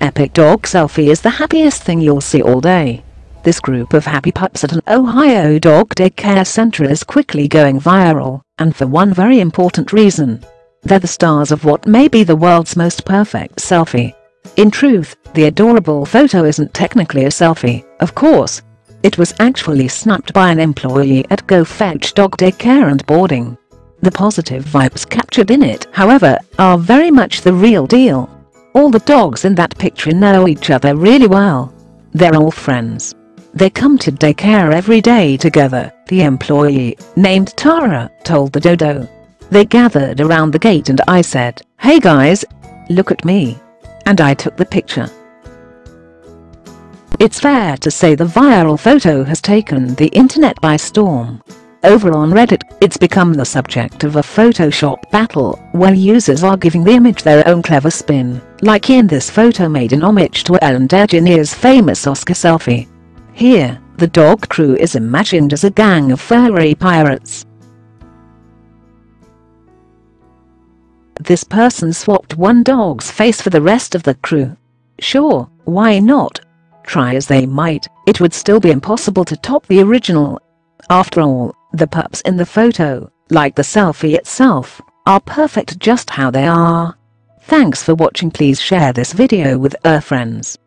epic dog selfie is the happiest thing you'll see all day. This group of happy pups at an Ohio dog daycare center is quickly going viral, and for one very important reason. They're the stars of what may be the world's most perfect selfie. In truth, the adorable photo isn't technically a selfie, of course. It was actually snapped by an employee at Go Fetch Dog Daycare and Boarding. The positive vibes captured in it, however, are very much the real deal. All the dogs in that picture know each other really well. They're all friends. They come to daycare every day together, the employee, named Tara, told the Dodo. They gathered around the gate and I said, hey guys, look at me. And I took the picture. It's fair to say the viral photo has taken the internet by storm. Over on Reddit, it's become the subject of a Photoshop battle where users are giving the image their own clever spin, like in this photo made in homage to Ellen DeGeneres' famous Oscar selfie. Here, the dog crew is imagined as a gang of furry pirates. This person swapped one dog's face for the rest of the crew. Sure, why not? Try as they might, it would still be impossible to top the original. After all, the pups in the photo, like the selfie itself, are perfect just how they are. Thanks for watching please share this video with your friends.